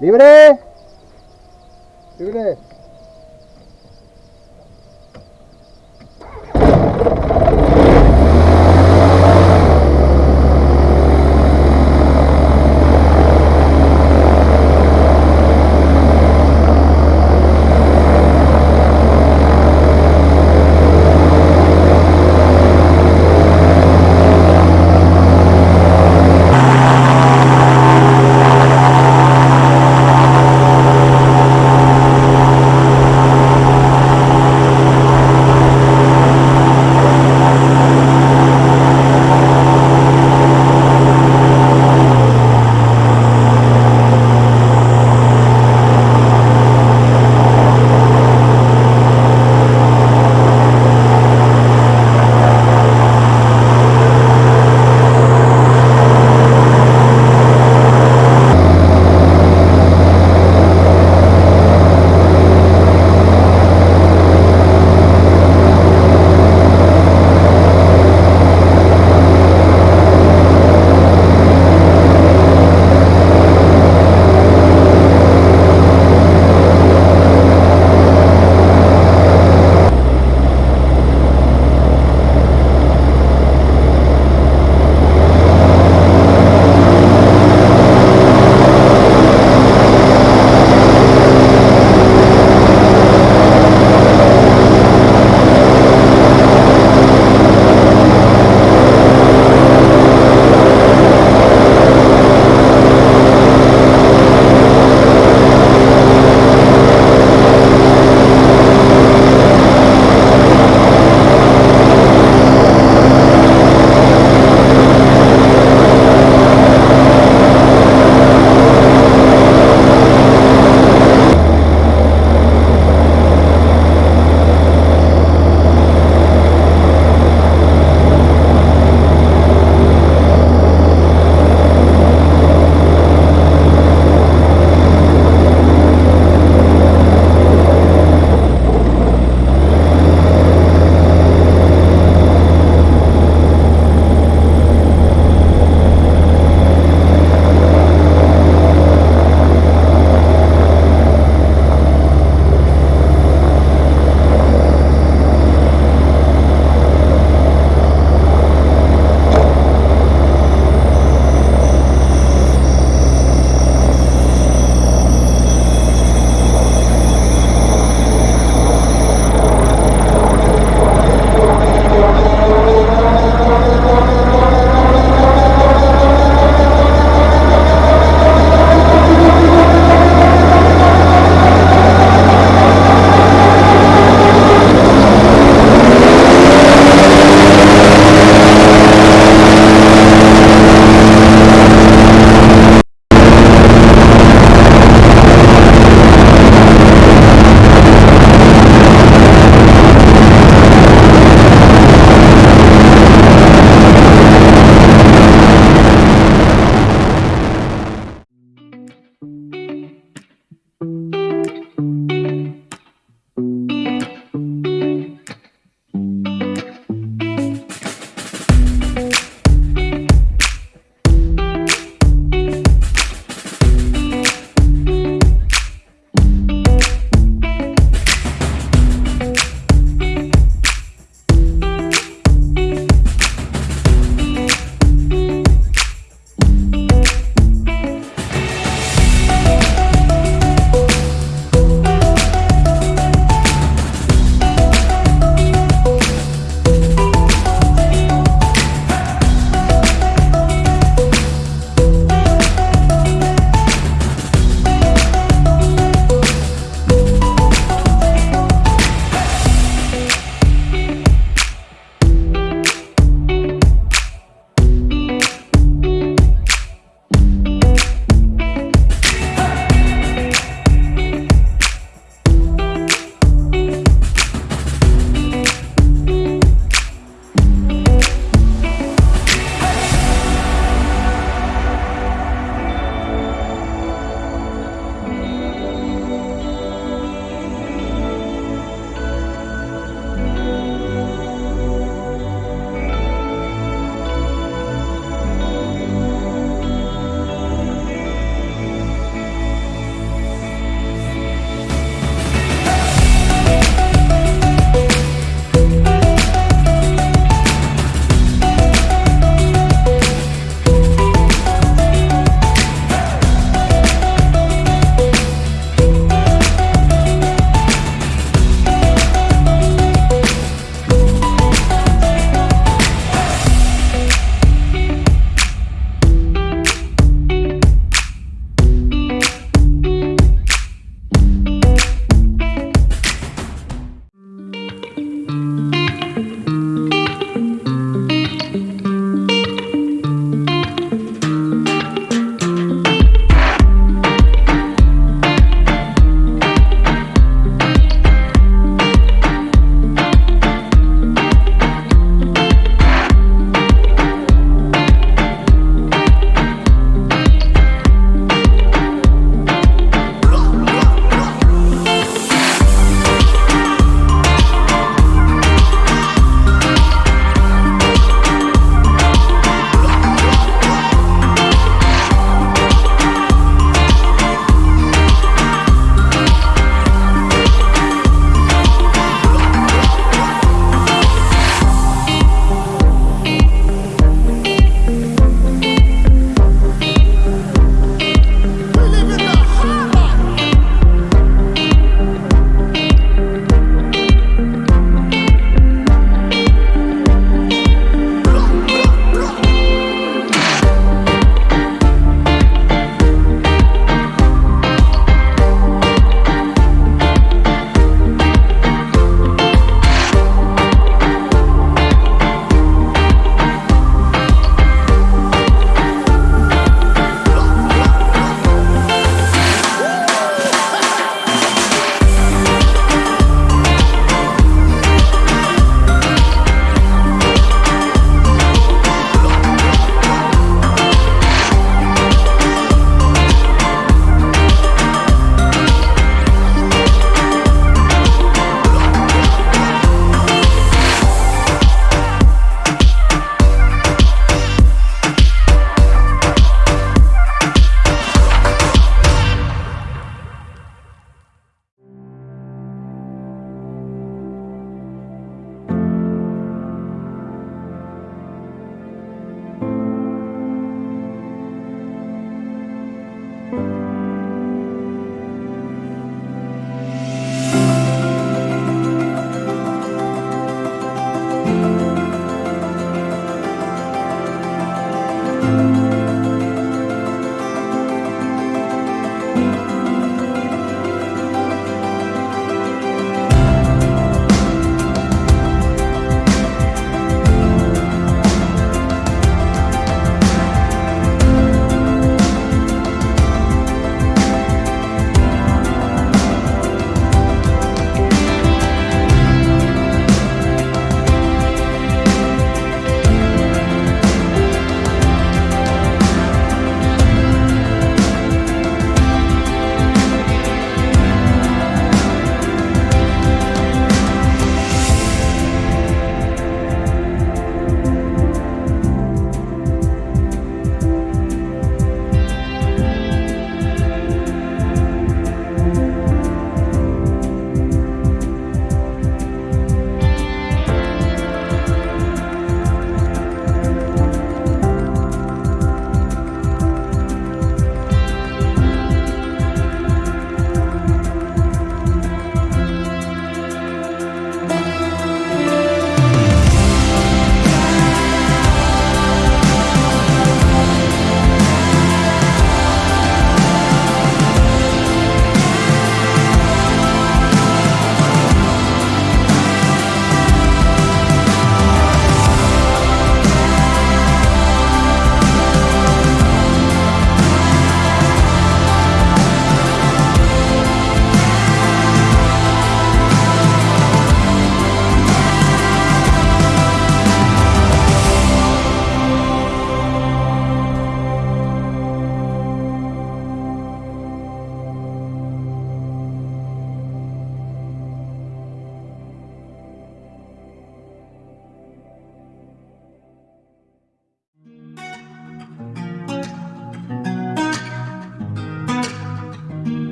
¡Libre!